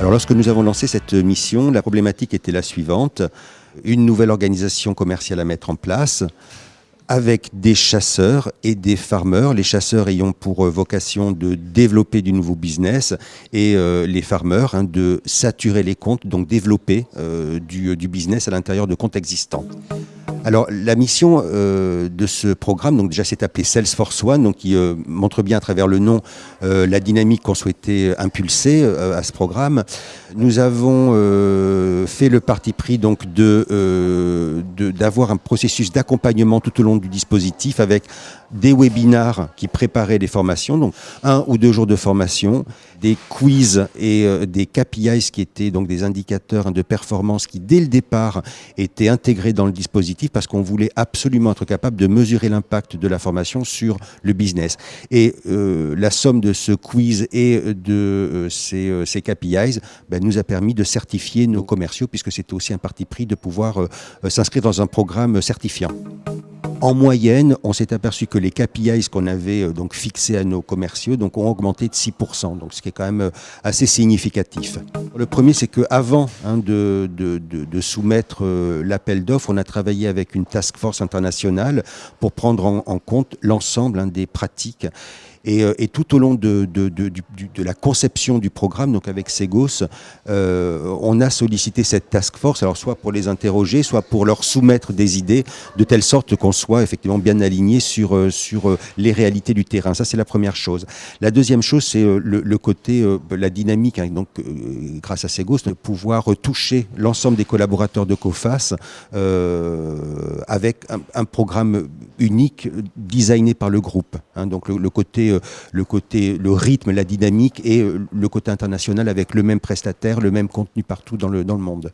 Alors lorsque nous avons lancé cette mission, la problématique était la suivante. Une nouvelle organisation commerciale à mettre en place avec des chasseurs et des farmers, les chasseurs ayant pour euh, vocation de développer du nouveau business et euh, les farmers hein, de saturer les comptes, donc développer euh, du, du business à l'intérieur de comptes existants. Alors la mission euh, de ce programme, donc déjà c'est appelé Salesforce One, donc qui euh, montre bien à travers le nom euh, la dynamique qu'on souhaitait impulser à ce programme. Nous avons fait le parti pris donc de d'avoir un processus d'accompagnement tout au long du dispositif avec des webinars qui préparaient les formations, donc un ou deux jours de formation, des quiz et des KPIs qui étaient donc des indicateurs de performance qui dès le départ étaient intégrés dans le dispositif parce qu'on voulait absolument être capable de mesurer l'impact de la formation sur le business. Et euh, la somme de ce quiz et de euh, ces, euh, ces, KPIs ben, nous a permis de certifier nos commerciaux, puisque c'était aussi un parti pris de pouvoir s'inscrire dans un programme certifiant. En moyenne, on s'est aperçu que les KPIs qu'on avait euh, donc fixés à nos commerciaux ont augmenté de 6%, donc ce qui est quand même euh, assez significatif. Le premier, c'est qu'avant hein, de, soumettre euh, l'appel d'offres, on a travaillé avec une task force internationale pour prendre en, en compte l'ensemble hein, des pratiques et, euh, et, tout au long de, la conception du programme, donc avec Segos, euh, on a sollicité cette task force, alors soit pour les interroger, soit pour leur soumettre des idées, de telle sorte qu'on soit effectivement bien aligné sur, euh, les réalités du terrain. Ça, c'est la première chose. La deuxième chose, c'est le, côté, la dynamique, hein, donc grâce à Segos, de pouvoir toucher l'ensemble des collaborateurs de COFAS avec un, programme unique designé par le groupe. Hein, donc le côté euh, le côté, le rythme, la dynamique et euh, le côté international avec le même prestataire, le même contenu partout dans le, dans le monde.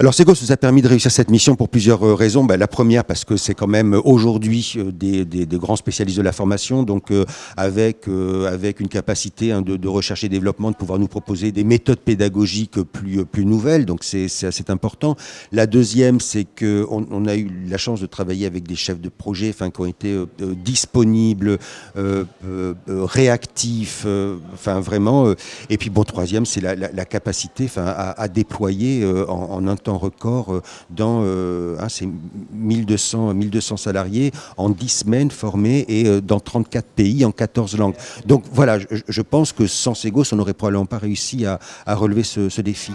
Alors Segos nous a permis de réussir cette mission pour plusieurs euh, raisons. Ben, la première parce que c'est quand même euh, aujourd'hui euh, des, des, des, grands spécialistes de la formation, donc euh, avec avec une capacité hein, de, de, recherche et développement, de pouvoir nous proposer des méthodes pédagogiques plus plus nouvelles. Donc c'est assez important. La deuxième, c'est que on, a eu la chance de travailler avec des chefs de projet, enfin qui ont été disponibles, réactifs, enfin vraiment. et puis bon, troisième, c'est la, la, la, capacité, enfin à, à déployer en, en un record euh, dans ces 1200, 1200 salariés en 10 semaines formés et euh, dans 34 pays en 14 langues. Donc voilà, je, pense que sans Segos, on n'aurait probablement pas réussi à, relever ce défi.